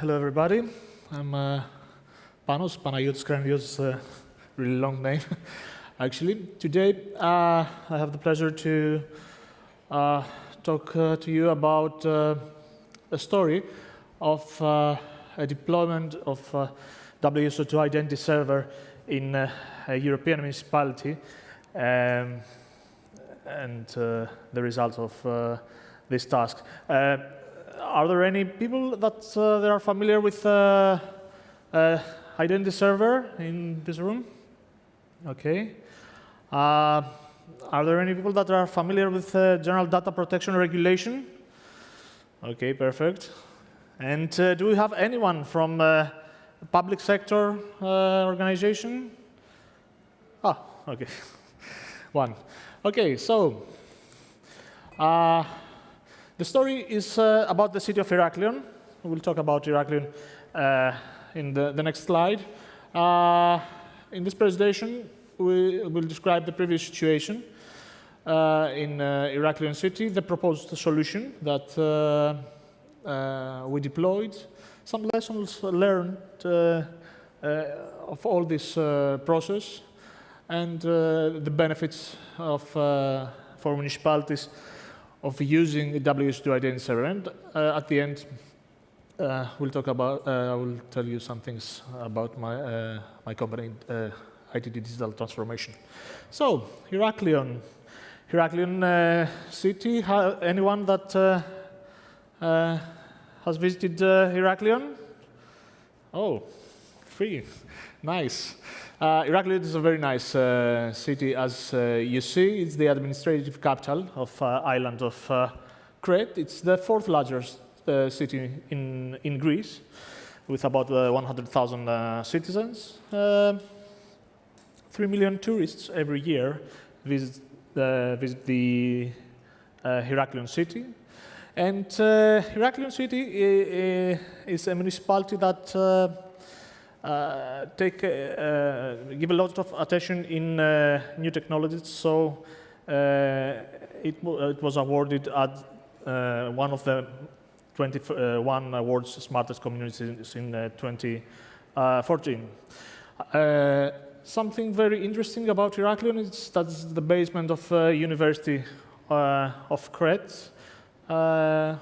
hello everybody. I'm uh, Panos Panagiotis Grandios, uh, really long name, actually. Today, uh, I have the pleasure to uh, talk uh, to you about uh, a story of a deployment of uh, WSO2 Identity Server in a European municipality um, and the results of this task. Are there any people that uh, are familiar with uh, uh, Identity Server in this room? Okay. Uh, are there any people that are familiar with uh, General Data Protection Regulation? Okay, perfect. And uh, do we have anyone from uh, public sector organization? Ah, okay. One. Okay, so the story is uh, about the city of Heraklion. We'll talk about Heraklion uh, in the, the, next slide. Uh, in this presentation, we will describe the previous situation uh, in uh, Heraklion city, the proposed solution that uh, we deployed, some lessons learned of all this process, and the benefits of, for municipalities of using the WSO2 identity server. Uh, at the end, uh, we'll talk about, uh, I will tell you some things about my, my company, ITT Digital Transformation. So, Heraklion. Heraklion city, anyone that has visited Heraklion? Oh, free, nice. Uh, is a very nice uh, city, as uh, you see. It's the administrative capital of uh, island of uh, Crete. It's the fourth largest uh, city in, in Greece, with about 100,000 citizens. Three million tourists every year visit, visit the Heraklion city. And Heraklion city is a municipality that uh, take, uh, give a lot of attention in uh, new technologies. So it, it, was awarded at one of the 21 awards smartest communities in 2014. something very interesting about Heraklion is that it's the basement of uh, University uh, of Crete, uh,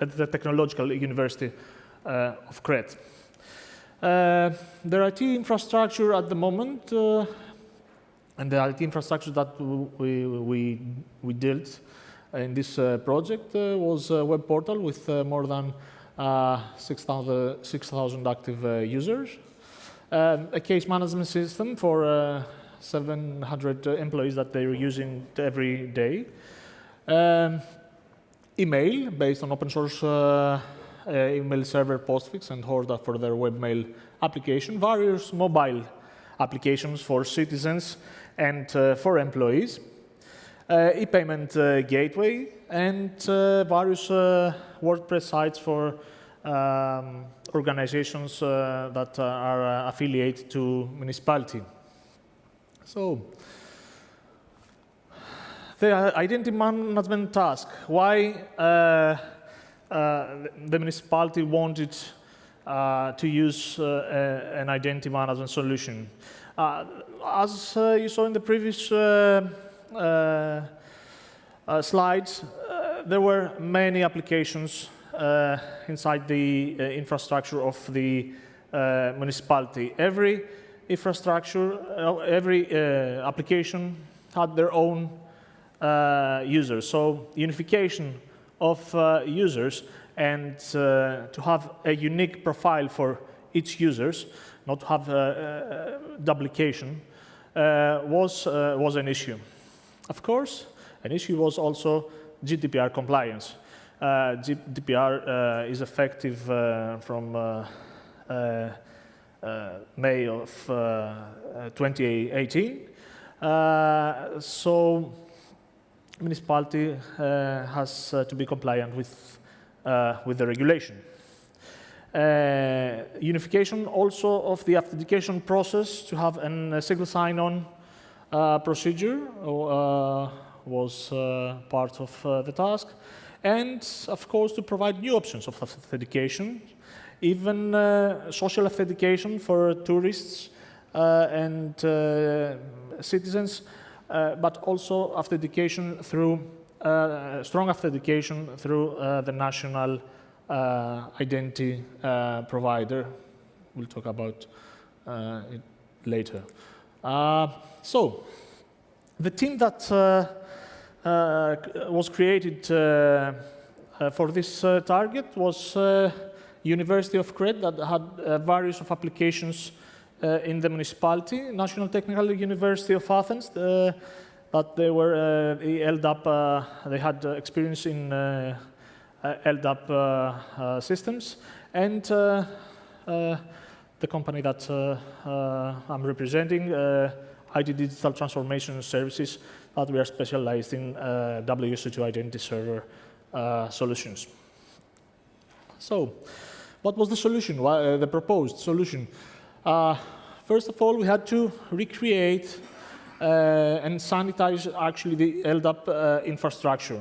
at the Technological University uh, of Crete. Uh, the IT infrastructure at the moment, uh, and the IT infrastructure that we, we, we built in this project was a web portal with more than 6,000 6, active users, um, a case management system for uh, 700 employees that they're using every day. Um, email based on open source uh, uh, email server postfix and Horde for their webmail application, various mobile applications for citizens and uh, for employees, uh, e-payment gateway, and various WordPress sites for um, organizations that are affiliated to municipality. So, the identity management task. Why uh, uh, Uh, the municipality wanted uh, to use uh, an identity management solution. Uh, as uh, you saw in the previous slides, there were many applications inside the infrastructure of the municipality. Every infrastructure, every application had their own uh, users. So unification of uh, users and uh, to have a unique profile for each users, not to have uh, uh, duplication, uh, was, was an issue. Of course, an issue was also GDPR compliance. GDPR is effective from May of 2018. so municipality uh, has uh, to be compliant with, uh, with the regulation. unification also of the authentication process to have a single sign-on procedure was part of the task and of course to provide new options of authentication, even uh, social authentication for tourists uh, and uh, citizens, but also authentication through uh, strong authentication through uh, the national identity provider. We'll talk about it later. so, the team that uh, was created uh, uh, for this target was University of Crete that had various of applications in the municipality, National Technical University of Athens, but they were uh, LDAP, uh, they had uh, experience in LDAP systems, and the company that I'm representing, IT Digital Transformation Services, that we are specialized in uh, WSO2 identity server uh, solutions. So, what was the solution, uh, the proposed solution? Uh, first of all, we had to recreate uh, and sanitize actually the LDAP uh, infrastructure.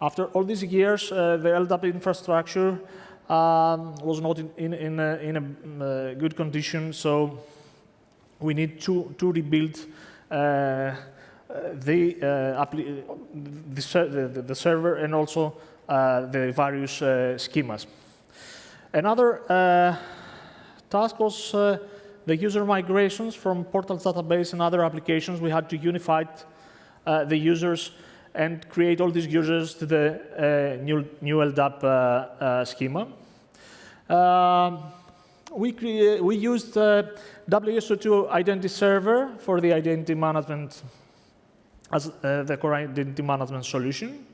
After all these years, the LDAP infrastructure um, was not in, in, in, a, in a good condition, so we need to, to rebuild the, uh, the, the, the, server and also uh, the various uh, schemas. Another task was the user migrations from Portals database and other applications. We had to unify the users and create all these users to the uh, new, new LDAP uh, uh, schema. Um, we, we used WSO2 Identity Server for the identity management as uh, the core identity management solution.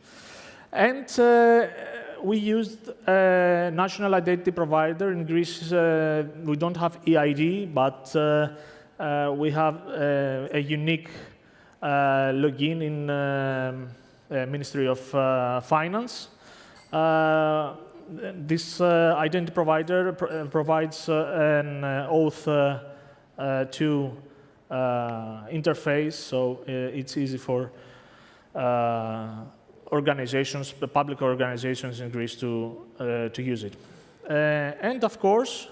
And uh, we used a national identity provider. In Greece, uh, we don't have EID, but uh, uh, we have uh, a unique login in um, Ministry of Finance. this identity provider pr provides an OAuth 2 uh, interface, so uh, it's easy for uh, organizations, public organizations in Greece to, to use it. and of course,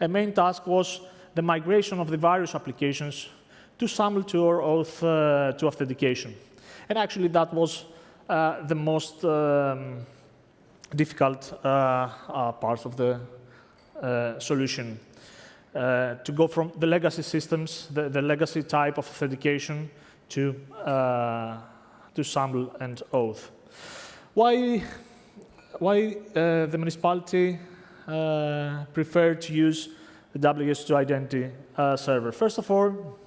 a main task was the migration of the various applications to SAML 2 or OAuth 2 authentication. And actually that was the most um, difficult uh, uh, part of the uh, solution uh, to go from the legacy systems, the, the legacy type of authentication to, uh, to SAML and OAuth. Why, why uh, the municipality uh, preferred to use the WSO2 identity uh, server? First of all,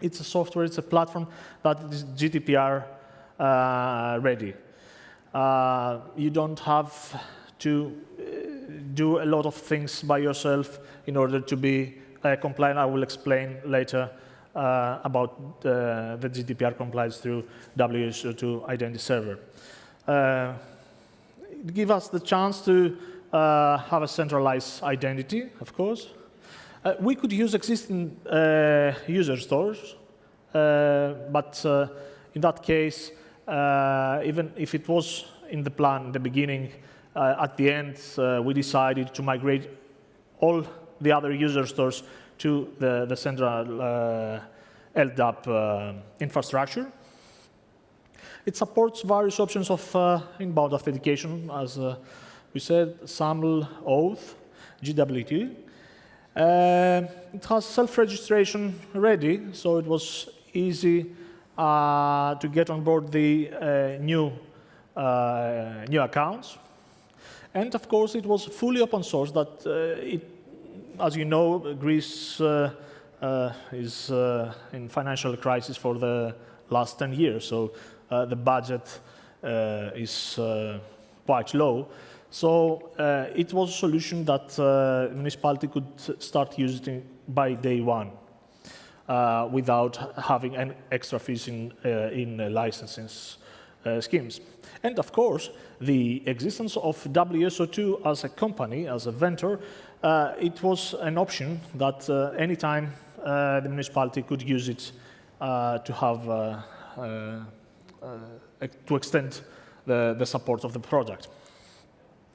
it's a software, it's a platform that is GDPR uh, ready. you don't have to do a lot of things by yourself in order to be uh, compliant. I will explain later uh, about uh, the GDPR compliance through WSO2 Identity Server. Uh, it gives us the chance to uh, have a centralized identity, of course. Uh, we could use existing user stores, but in that case, even if it was in the plan in the beginning, uh, at the end, uh, we decided to migrate all the other user stores to the, the central uh, LDAP infrastructure. It supports various options of inbound authentication, as we said, SAML, OAuth, JWT. Uh, it has self-registration ready, so it was easy uh, to get on board the uh, new, new accounts. And of course, it was fully open source that uh, it, as you know, Greece uh, uh, is in financial crisis for the last 10 years. So the budget is quite low. So uh, it was a solution that uh, municipality could start using by day one uh, without having an extra fees in, in licensing schemes. And of course, the existence of WSO2 as a company, as a vendor, uh, it was an option that uh, anytime uh, the municipality could use it uh, to have, uh, uh, to extend the, the support of the project.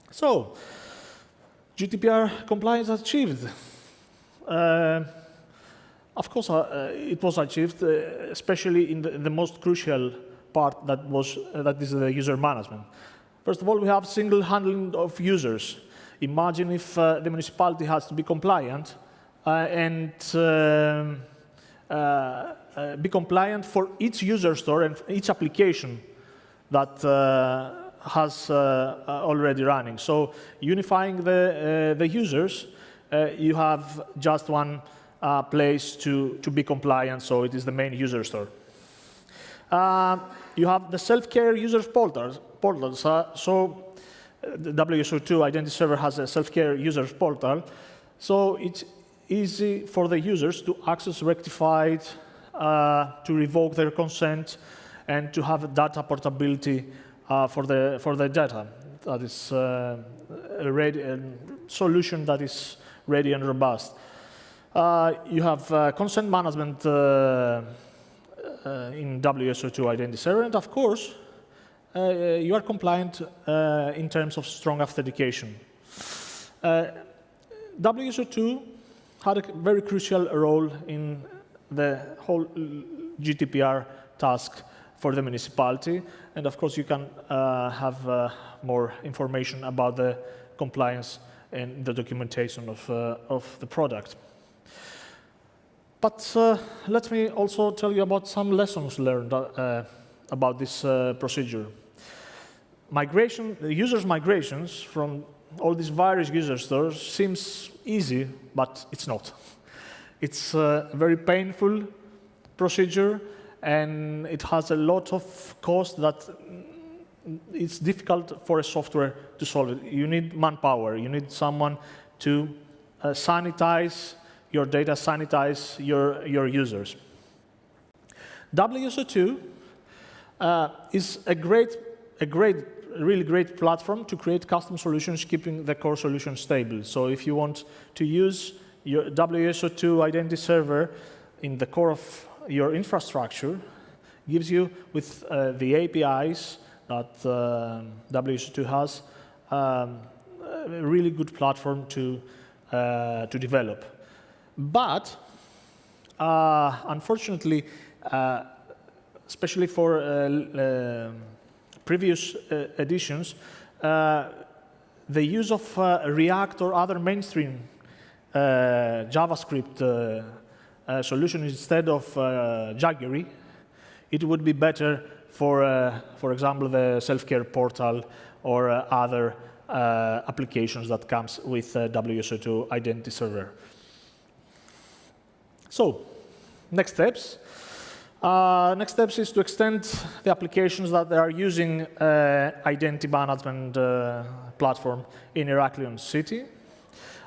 So, GDPR compliance achieved. Of course, it was achieved, especially in the, the, most crucial part that was that is the user management. First of all, we have single handling of users. Imagine if the municipality has to be compliant and um, be compliant for each user store and each application that uh, has uh, already running. So unifying the, uh, the users, you have just one uh, place to, to be compliant, so it is the main user store. Uh, you have the self-care users portals. portals uh, so the WSO2 Identity Server has a self-care users portal, so it's easy for the users to access rectified, uh, to revoke their consent, and to have data portability uh, for, the, for the data. That is uh, a, ready, a solution that is ready and robust. Uh, you have uh, consent management uh, uh in WSO2 Identity Server, and of course, uh, you are compliant uh, in terms of strong authentication. WSO2 had a very crucial role in the whole GDPR task for the municipality, and of course, you can have more information about the compliance and the documentation of, of the product. But uh, let me also tell you about some lessons learned uh, about this uh, procedure. Migration, users' migrations from all these various user stores seems easy, but it's not. It's a very painful procedure, and it has a lot of cost that it's difficult for a software to solve it. You need manpower. You need someone to uh, sanitize your data, sanitize your, your users. WSO2 uh, is a great, a great, really great platform to create custom solutions, keeping the core solution stable. So if you want to use your WSO2 identity server in the core of your infrastructure, gives you with uh, the APIs that uh, WSO2 has, um, a really good platform to, uh, to develop. But uh, unfortunately, uh, especially for uh, previous uh, editions, uh, the use of uh, React or other mainstream JavaScript uh, solution instead of uh, jQuery, it would be better for, uh, for example, the self-care portal or other applications that comes with WSO2 Identity Server. So, next steps. Uh, next steps is to extend the applications that they are using uh, identity management uh, platform in Heraklion City.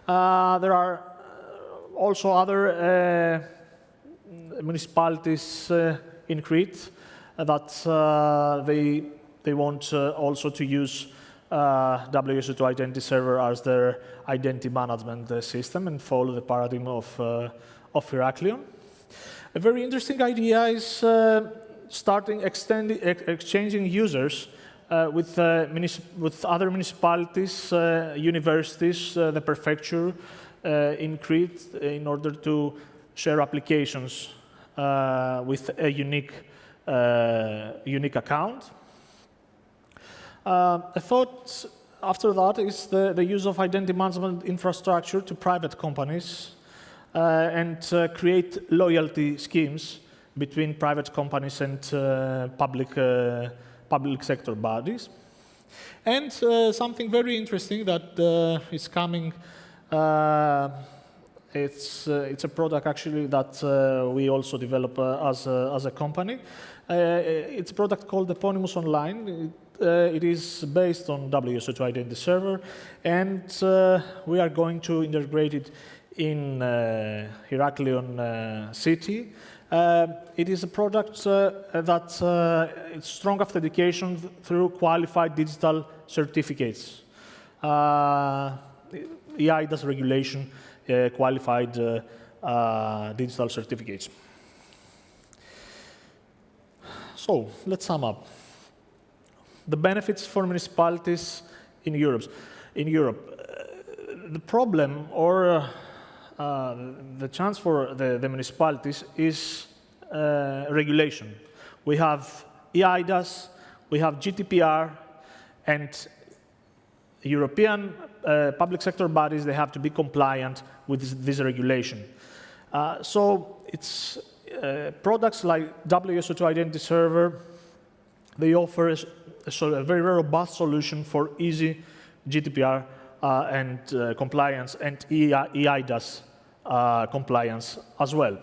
Uh, there are uh, also other uh, municipalities in Crete that they, they want also to use uh, WSO2 Identity Server as their identity management system and follow the paradigm of of Heraklion. A very interesting idea is uh, starting exchanging users uh, with, uh, with other municipalities, uh, universities, uh, the prefecture uh, in Crete in order to share applications with a unique, unique account. a thought after that is the, the use of identity management infrastructure to private companies and uh, create loyalty schemes between private companies and uh, public, public sector bodies. And something very interesting that is coming it's, uh, it's a product actually that uh, we also develop uh, as, a, as a company. it's a product called Eponymous Online. It, it is based on WSO2 Identity Server, and we are going to integrate it in uh, Heraklion uh, city. Uh, it is a product that it's strong authentication through qualified digital certificates. eIDAS regulation qualified digital certificates. So let's sum up. the benefits for municipalities in Europe. In Europe, uh, the problem or uh, the chance for the, the municipalities is uh, regulation. We have EIDAS, we have GDPR, and European uh, public sector bodies, they have to be compliant with this, this regulation. Uh, so it's uh, products like WSO2 Identity Server, they offer a, a, a very robust solution for easy GDPR and uh, compliance and EIDAS uh, compliance as well.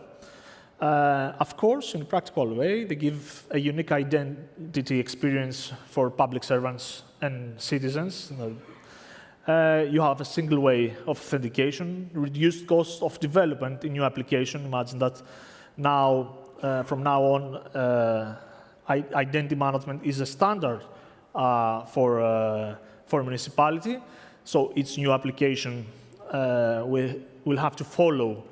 Uh, of course, in a practical way, they give a unique identity experience for public servants and citizens. Uh, you have a single way of authentication, reduced cost of development in new application. Imagine that now, uh, from now on, uh, identity management is a standard uh, for, uh, for municipality. So its new application will, will have to follow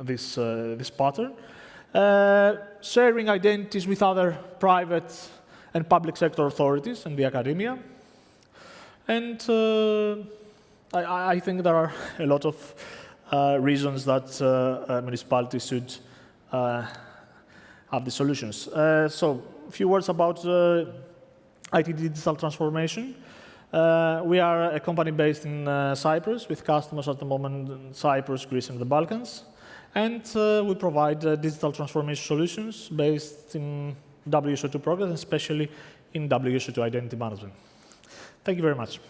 this, uh, this pattern. Uh, sharing identities with other private and public sector authorities and the academia. And uh, I, I, think there are a lot of uh, reasons that uh, municipalities should uh, have the solutions. so a few words about IT digital transformation. We are a company based in Cyprus with customers at the moment in Cyprus, Greece, and the Balkans. And uh, we provide uh, digital transformation solutions based in WSO2 progress, especially in WSO2 identity management. Thank you very much.